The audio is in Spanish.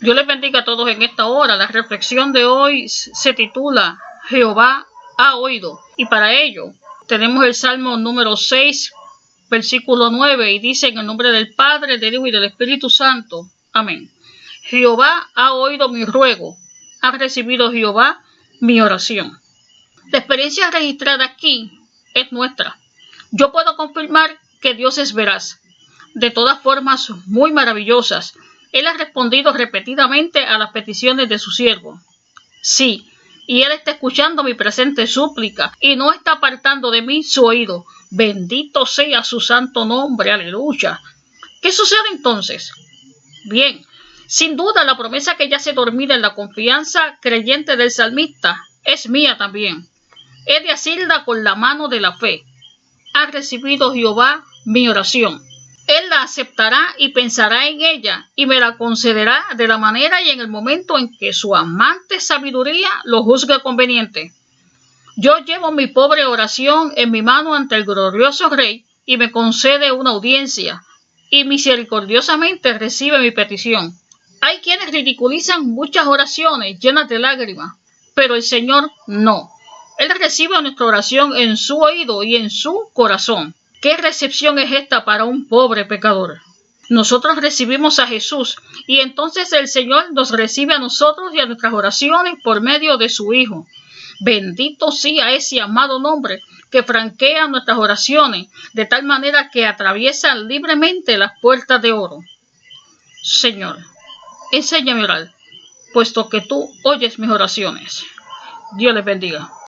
Dios les bendiga a todos en esta hora. La reflexión de hoy se titula Jehová ha oído. Y para ello tenemos el Salmo número 6, versículo 9, y dice en el nombre del Padre, del Hijo y del Espíritu Santo. Amén. Jehová ha oído mi ruego. Ha recibido Jehová mi oración. La experiencia registrada aquí es nuestra. Yo puedo confirmar que Dios es veraz. De todas formas, muy maravillosas él ha respondido repetidamente a las peticiones de su siervo. Sí, y Él está escuchando mi presente súplica y no está apartando de mí su oído. Bendito sea su santo nombre, aleluya. ¿Qué sucede entonces? Bien, sin duda la promesa que ya se dormida en la confianza creyente del salmista es mía también. He de asirla con la mano de la fe. Ha recibido Jehová mi oración. Él la aceptará y pensará en ella y me la concederá de la manera y en el momento en que su amante sabiduría lo juzgue conveniente. Yo llevo mi pobre oración en mi mano ante el glorioso Rey y me concede una audiencia y misericordiosamente recibe mi petición. Hay quienes ridiculizan muchas oraciones llenas de lágrimas, pero el Señor no. Él recibe nuestra oración en su oído y en su corazón. ¿Qué recepción es esta para un pobre pecador? Nosotros recibimos a Jesús y entonces el Señor nos recibe a nosotros y a nuestras oraciones por medio de su Hijo. Bendito sea ese amado nombre que franquea nuestras oraciones de tal manera que atraviesa libremente las puertas de oro. Señor, enséñame a orar, puesto que tú oyes mis oraciones. Dios les bendiga.